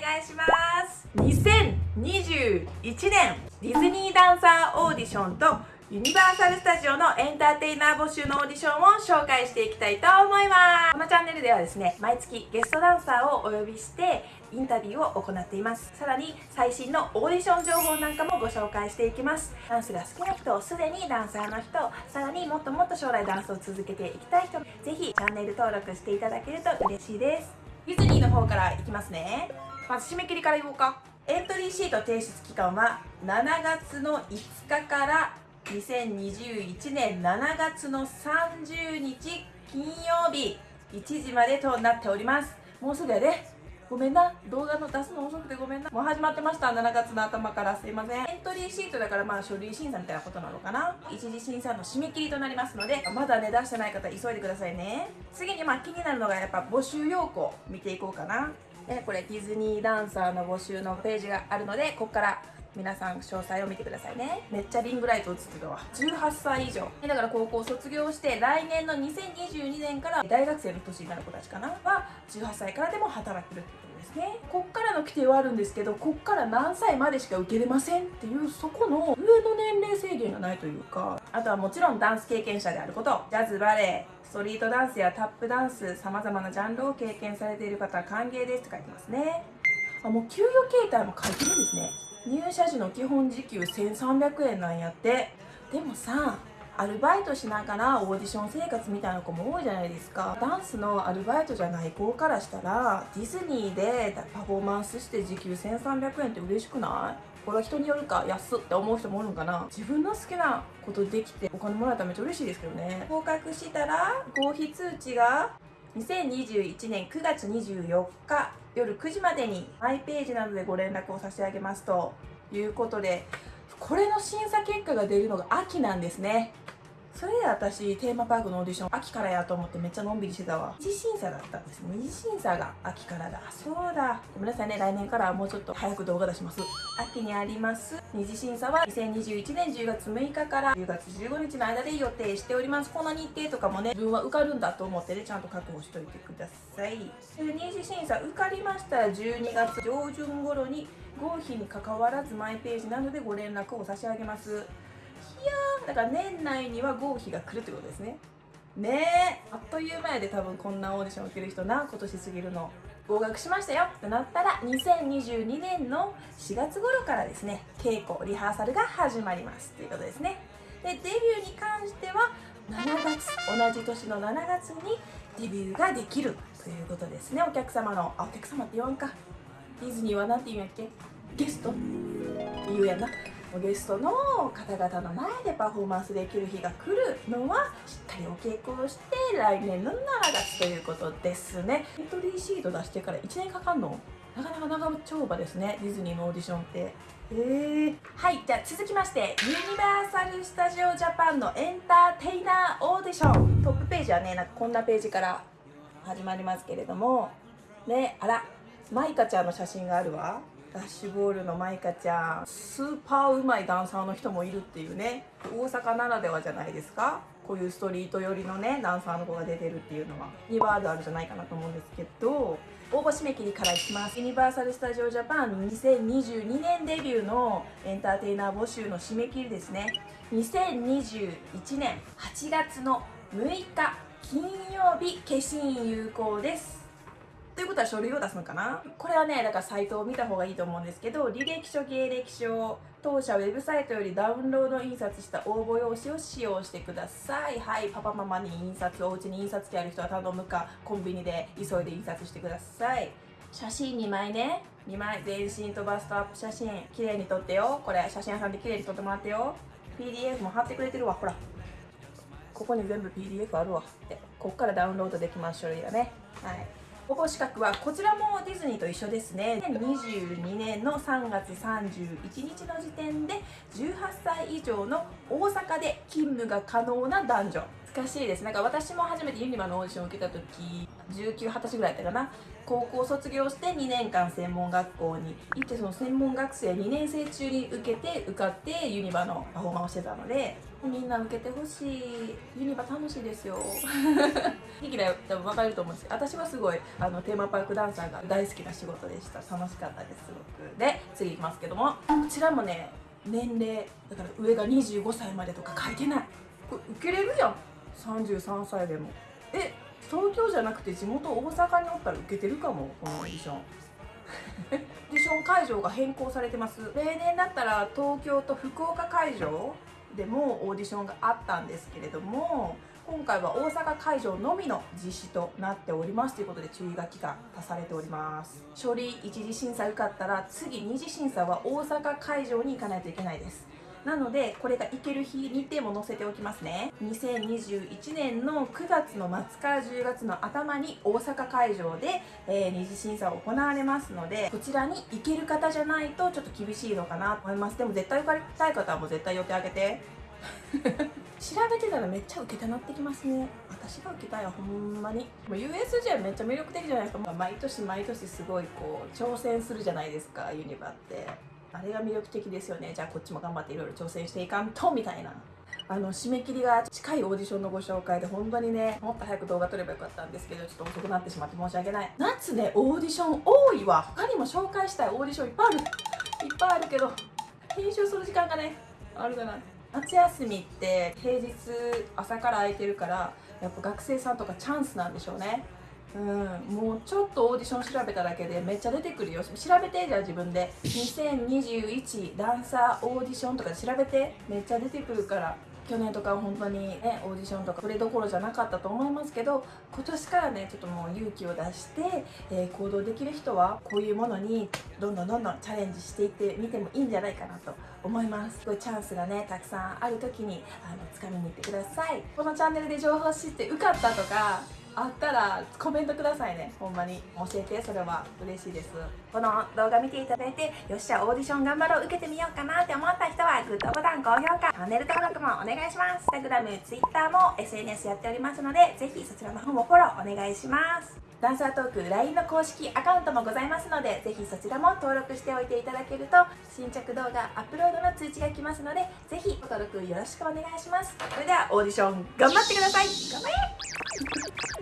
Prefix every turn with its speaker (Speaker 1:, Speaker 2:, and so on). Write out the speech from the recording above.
Speaker 1: 願いします。2021年ディズニーダンサーオーディションとユニバーサル・スタジオのエンターテイナー募集のオーディションを紹介していきたいと思います。このチャンネルではですね毎月ゲストダンサーをお呼びしてインタビューを行っています。さらに最新のオーディション情報なんかもご紹介していきます。ダンスが好きな人すでにダンサーの人さらにもっともっと将来ダンスを続けていきたい人ぜひチャンネル登録していただけると嬉しいです。ディズニーの方からいきますね。まず締め切りから言おうか。エントリーシート提出期間は7月の5日から2021年7月の30日金曜日。1時までとなっております。もうすぐやで。ごめんな。動画の出すの遅くてごめんな。もう始まってました。7月の頭からすいません。エントリーシートだからまあ書類審査みたいなことなのかな。一次審査の締め切りとなりますのでまだね出してない方急いでくださいね。次にまあ気になるのがやっぱ募集要項見ていこうかな。でこれディズニーダンサーの募集のページがあるのでここから皆さん詳細を見てくださいね。めっちゃリングライト映ってたわ。18歳以上。だから高校卒業して来年の2022年から大学生の年になる子たちかな？は18歳からでも働けるってことですね。こっからの規定はあるんですけどこっから何歳までしか受けれませんっていうそこの上の年齢制限がないというかあとはもちろんダンス経験者であること。ジャズバレエストリートダンスやタップダンスさまざまなジャンルを経験されている方は歓迎ですって書いてますね。あもう給与形態も書いてるんですね。入社時の基本時給1300円なんやって。でもさアルバイトしながらオーディション生活みたいな子も多いじゃないですか。ダンスのアルバイトじゃない子からしたらディズニーでパフォーマンスして時給1300円って嬉しくない？これは人によるか。安って思う人もおるんかな。自分の好きなことできてお金もらえたらめっちゃ嬉しいですけどね。合格したら合否通知が2021年9月24日夜9時までにマイページなどでご連絡を差し上げますということでこれの審査結果が出るのが秋なんですね。それで私テーマパークのオーディション秋からやと思ってめっちゃのんびりしてたわ。二次審査だったんです二次審査が秋からだ。そうだ。ごめんなさいね。来年からもうちょっと早く動画出します。秋にあります。二次審査は2021年10月6日から10月15日の間で予定しております。この日程とかもね自分は受かるんだと思ってねちゃんと確保しといてください。二次審査受かりましたら12月上旬頃に合否にかかわらずマイページなどでご連絡を差し上げます。やだから年内には合否が来るってことですね。ねえあっという間やで多分こんなオーディション受ける人な今年過ぎるの。合格しましたよってなったら2022年の4月頃からですね稽古リハーサルが始まりますということですね。でデビューに関しては7月同じ年の7月にデビューができるということですね。お客様のあお客様って言わんか。ディズニーは何て言うんやっけ？ゲスト。言うやな。ゲストの方々の前でパフォーマンスできる日が来るのはしっかりお稽古をして来年の7月ということですね。エントリーシート出してから1年かかんの？なかなか長丁場ですねディズニーのオーディションって。えー、はいじゃあ続きましてユニバーサル・スタジオ・ジャパンのエンターテイナーオーディション。トップページはねなんかこんなページから始まりますけれども。ねあらマイカちゃんの写真があるわダッシュボールのマイカちゃんスーパーうまいダンサーの人もいるっていうね。大阪ならではじゃないですか。こういうストリート寄りのねダンサーの子が出てるっていうのは。2ワードあるじゃないかなと思うんですけど。応募締め切りからいきます。ユニバーサル・スタジオ・ジャパン2022年デビューのエンターテイナー募集の締め切りですね。2021年8月の6日金曜日消印有効です。ということは書類を出すのかな？これはねだからサイトを見た方がいいと思うんですけど履歴書芸歴書当社ウェブサイトよりダウンロード印刷した応募用紙を使用してください。はい。パパママに印刷お家に印刷機ある人は頼むかコンビニで急いで印刷してください。写真2枚ね。2枚。全身とバストアップ。写真綺麗に撮ってよ。これ写真屋さんで綺麗に撮ってもらってよ。PDF も貼ってくれてるわ。ほら。ここに全部 PDF あるわ。って。こっからダウンロードできます書類がね。はい。応募資格はこちらもディズニーと一緒ですね。2022年の3月31日の時点で18歳以上の大阪で勤務が可能な男女。かしいです。なんか私も初めてユニバのオーディションを受けた時1920歳ぐらいだったかな。高校卒業して2年間専門学校に行ってその専門学生2年生中に受けて受かってユニバのパフォーマンスをしてたのでみんな受けてほしい。ユニバ楽しいですよ。ヒキラ多分分かると思うんですけど私はすごいあのテーマパークダンサーが大好きな仕事でした。楽しかったですすごく。で次いきますけども。こちらもね年齢だから上が25歳までとか書いてない。これ受けれるやん。33歳でも。え東京じゃなくて地元大阪におったら受けてるかもこのオーディション。オーディション会場が変更されてます。例年だったら東京と福岡会場でもオーディションがあったんですけれども今回は大阪会場のみの実施となっておりますということで注意書きが足されております。書類一次審査受かったら次二次審査は大阪会場に行かないといけないです。なのでこれが行ける日日程も載せておきますね。2021年の9月の末から10月の頭に大阪会場で、えー、二次審査を行われますのでこちらに行ける方じゃないとちょっと厳しいのかなと思います。でも絶対受かりたい方はもう絶対予定あげて。調べてたらめっちゃ受けたなってきますね。私が受けたいわほんまに。もう USJ めっちゃ魅力的じゃないですか。毎年毎年すごいこう挑戦するじゃないですかユニバってあれが魅力的ですよね。じゃあこっちも頑張っていろいろ挑戦していかんとみたいな。あの締め切りが近いオーディションのご紹介で本当にねもっと早く動画撮ればよかったんですけどちょっと遅くなってしまって申し訳ない。夏ねオーディション多いわ。他にも紹介したいオーディションいっぱいある。いっぱいあるけど編集する時間がねあるかな。夏休みって平日朝から空いてるからやっぱ学生さんとかチャンスなんでしょうね。うんもうちょっとオーディション調べただけでめっちゃ出てくるよ。調べてじゃあ自分で。2021ダンサーオーディションとか調べて。めっちゃ出てくるから。去年とか本当にねオーディションとかそれどころじゃなかったと思いますけど今年からねちょっともう勇気を出して、えー、行動できる人はこういうものにどんどんどんどんチャレンジしていってみてもいいんじゃないかなと思います。すごいチャンスがねたくさんある時にあの掴みに行ってください。このチャンネルで情報知って受かったとかあったらコメントくださいね。ほんまに。教えてそれは嬉しいです。この動画見ていただいてよっしゃオーディション頑張ろう受けてみようかなって思った人はグッドボタン高評価チャンネル登録もお願いします。Instagram、Twitter も SNS やっておりますのでぜひそちらの方もフォローお願いします。ダンサートーク LINE の公式アカウントもございますのでぜひそちらも登録しておいていただけると新着動画アップロードの通知が来ますのでぜひご登録よろしくお願いします。それではオーディション頑張ってください。頑張れ！